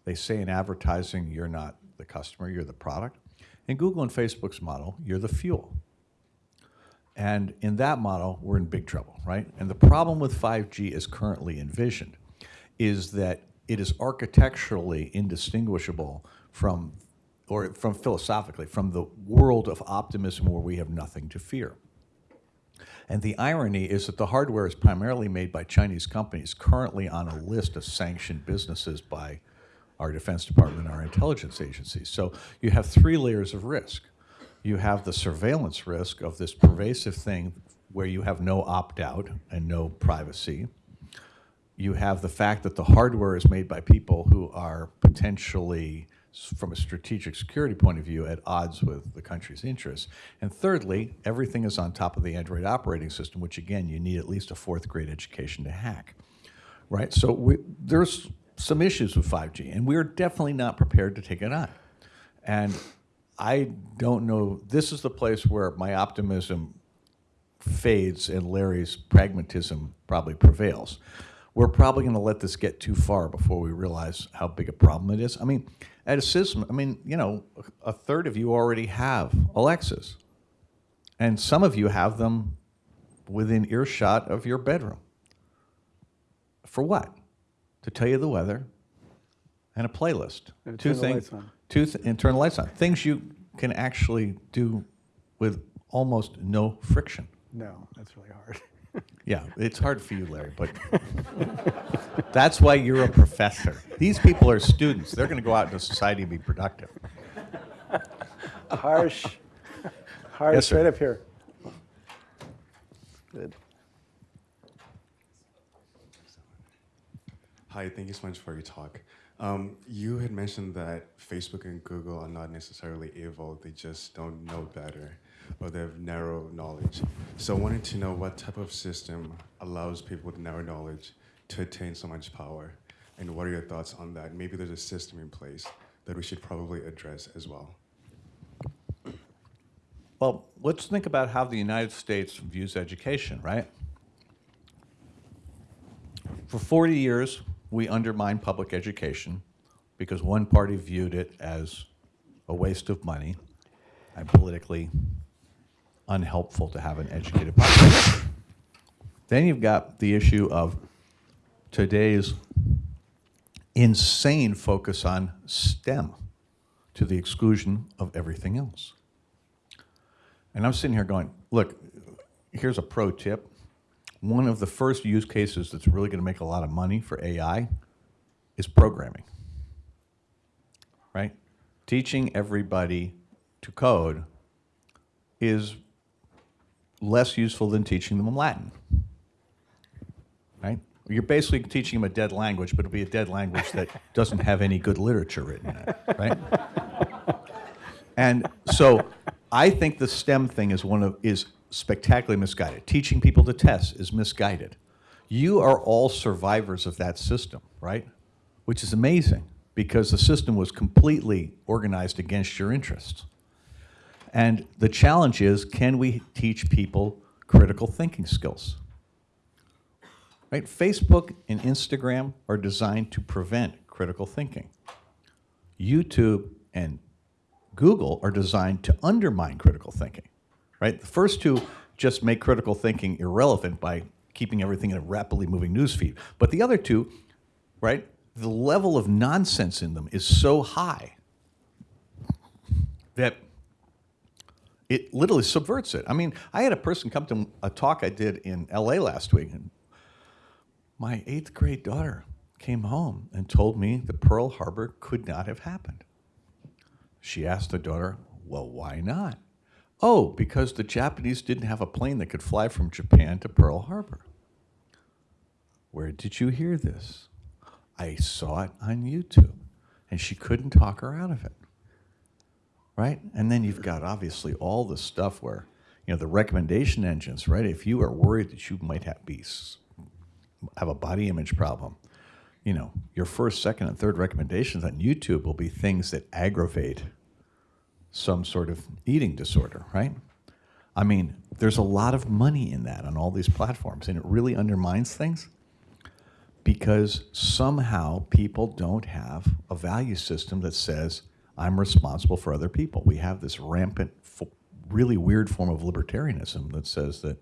They say in advertising, you're not the customer, you're the product. In Google and Facebook's model, you're the fuel. And in that model, we're in big trouble, right? And the problem with 5G as currently envisioned is that it is architecturally indistinguishable from, or from philosophically, from the world of optimism where we have nothing to fear. And the irony is that the hardware is primarily made by Chinese companies currently on a list of sanctioned businesses by our Defense Department and our intelligence agencies. So you have three layers of risk. You have the surveillance risk of this pervasive thing where you have no opt-out and no privacy. You have the fact that the hardware is made by people who are potentially, from a strategic security point of view, at odds with the country's interests. And thirdly, everything is on top of the Android operating system, which again, you need at least a fourth grade education to hack, right? So we, there's some issues with 5G, and we're definitely not prepared to take it on. And I don't know, this is the place where my optimism fades and Larry's pragmatism probably prevails. We're probably going to let this get too far before we realize how big a problem it is. I mean, at a system, I mean, you know, a third of you already have Alexas. And some of you have them within earshot of your bedroom. For what? To tell you the weather and a playlist. And two things. Lights. Two th- and turn the lights on. Things you can actually do with almost no friction. No, that's really hard. [LAUGHS] Yeah, it's hard for you, Larry, but [LAUGHS] that's why you're a professor. These people are students. They're going to go out into society and be productive. [LAUGHS] Harsh, harsh, Yes, sir. right up here. Good. Hi, thank you so much for your talk. Um, you had mentioned that Facebook and Google are not necessarily evil, they just don't know better, or they have narrow knowledge. So I wanted to know what type of system allows people with narrow knowledge to attain so much power, and what are your thoughts on that? Maybe there's a system in place that we should probably address as well. Well, let's think about how the United States views education, right? For 40 years, we undermined public education because one party viewed it as a waste of money and politically unhelpful to have an educated population. Then you've got the issue of today's insane focus on STEM to the exclusion of everything else. And I'm sitting here going, look, here's a pro tip. One of the first use cases that's really going to make a lot of money for AI is programming. Right? Teaching everybody to code is less useful than teaching them Latin. Right? You're basically teaching them a dead language, but it'll be a dead language that [LAUGHS] doesn't have any good literature written in it, right? And so I think the STEM thing is one of is spectacularly misguided. Teaching people to test is misguided. You are all survivors of that system, right? Which is amazing because the system was completely organized against your interests. And the challenge is, can we teach people critical thinking skills? Right? Facebook and Instagram are designed to prevent critical thinking. YouTube and Google are designed to undermine critical thinking. Right? The first two just make critical thinking irrelevant by keeping everything in a rapidly moving news feed. But the other two, right? The level of nonsense in them is so high that it literally subverts it. I mean, I had a person come to a talk I did in LA last week, and my eighth grade daughter came home and told me that Pearl Harbor could not have happened. She asked the daughter, Well, why not? Oh, because the Japanese didn't have a plane that could fly from Japan to Pearl Harbor. Where did you hear this? I saw it on YouTube. And she couldn't talk her out of it right? And then you've got obviously all the stuff where, you know, the recommendation engines, right? If you are worried that you might have be have a body image problem, you know, your first, second, and third recommendations on YouTube will be things that aggravate some sort of eating disorder, right? I mean, there's a lot of money in that on all these platforms, and it really undermines things because somehow people don't have a value system that says, I'm responsible for other people. We have this rampant, really weird form of libertarianism that says that,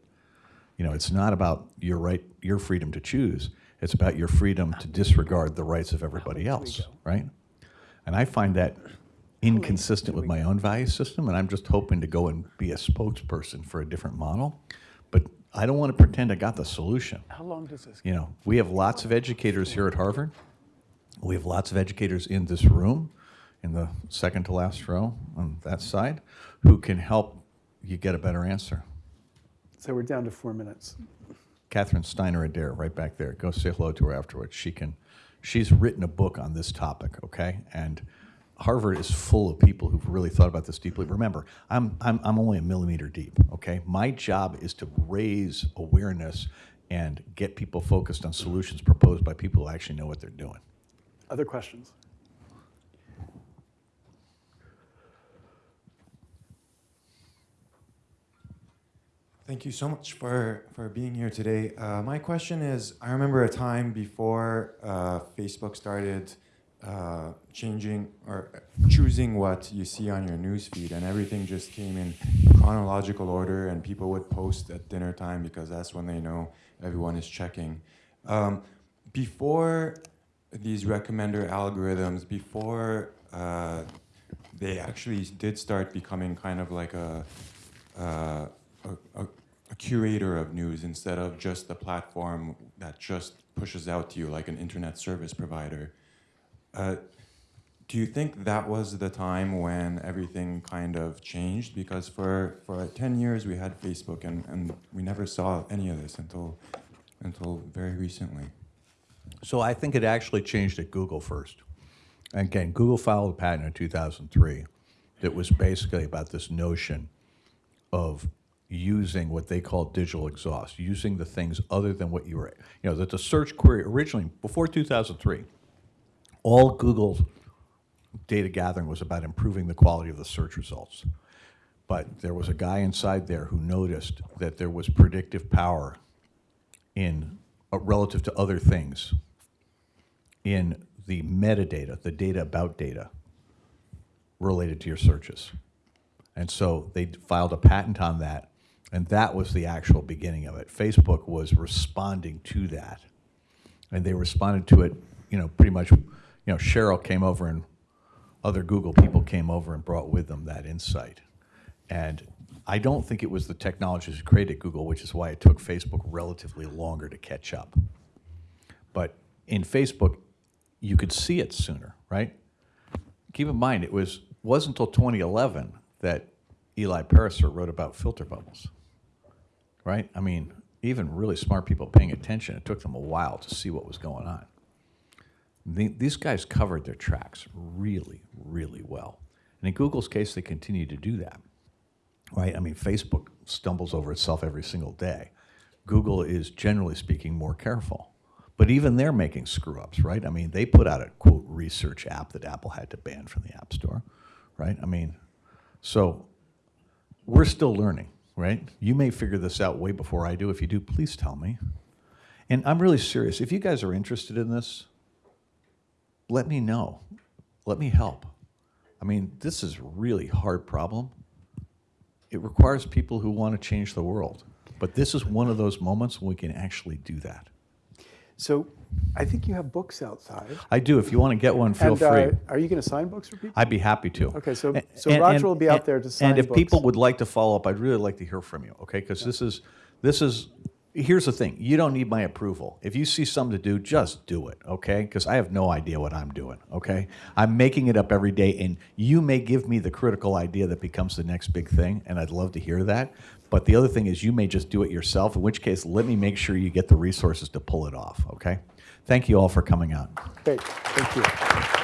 you know, it's not about your right, your freedom to choose. It's about your freedom to disregard the rights of everybody else, right? And I find that inconsistent with my own value system, and I'm just hoping to go and be a spokesperson for a different model. But I don't want to pretend I got the solution. How long does this? You know, we have lots of educators here at Harvard. We have lots of educators in this room, in the second to last row on that side, who can help you get a better answer. So we're down to four minutes. Catherine Steiner Adair, right back there. Go say hello to her afterwards. She can. She's written a book on this topic. Okay, and Harvard is full of people who've really thought about this deeply. Remember, I'm I'm I'm only a millimeter deep. Okay, my job is to raise awareness and get people focused on solutions proposed by people who actually know what they're doing. Other questions? Thank you so much for, for being here today. Uh, my question is, I remember a time before uh, Facebook started uh, changing or choosing what you see on your newsfeed, and everything just came in chronological order, and people would post at dinner time because that's when they know everyone is checking. Um, before these recommender algorithms, before uh, they actually did start becoming kind of like a uh, a, a, a curator of news instead of just the platform that just pushes out to you like an internet service provider. Uh, do you think that was the time when everything kind of changed? Because for, for 10 years we had Facebook and, and we never saw any of this until, until very recently. So I think it actually changed at Google first. Again, Google filed a patent in 2003 that was basically about this notion of using what they call digital exhaust, using the things other than what you were, you know, that the search query originally, before 2003, all Google's data gathering was about improving the quality of the search results. But there was a guy inside there who noticed that there was predictive power in uh, relative to other things in the metadata, the data about data related to your searches. And so they filed a patent on that, and that was the actual beginning of it. Facebook was responding to that, and they responded to it, you know, pretty much. You know, Sheryl came over, and other Google people came over and brought with them that insight. And I don't think it was the technologies created Google, which is why it took Facebook relatively longer to catch up. But in Facebook, you could see it sooner, right? Keep in mind, it was wasn't until 2011 that Eli Pariser wrote about filter bubbles, right? I mean, even really smart people paying attention, it took them a while to see what was going on. The- These guys covered their tracks really, really well. And in Google's case, they continue to do that, right? I mean, Facebook stumbles over itself every single day. Google is, generally speaking, more careful. But even they're making screw ups, right? I mean, they put out a quote research app that Apple had to ban from the App Store, right? I mean, so we're still learning, right? You may figure this out way before I do. If you do, please tell me. And I'm really serious. If you guys are interested in this, let me know. Let me help. I mean, this is a really hard problem. It requires people who want to change the world. But this is one of those moments when we can actually do that. So I think you have books outside. I do. If you want to get one, feel and, free. Uh, are you going to sign books for people? I'd be happy to. Okay, so- so Roger will be out there to sign And if books. people would like to follow up, I'd really like to hear from you, okay? Because this is, this is, here's the thing, you don't need my approval. If you see something to do, just do it, okay? Because I have no idea what I'm doing, okay? I'm making it up every day, and you may give me the critical idea that becomes the next big thing, and I'd love to hear that. But the other thing is you may just do it yourself, in which case, let me make sure you get the resources to pull it off, okay? Thank you all for coming out. Thank you.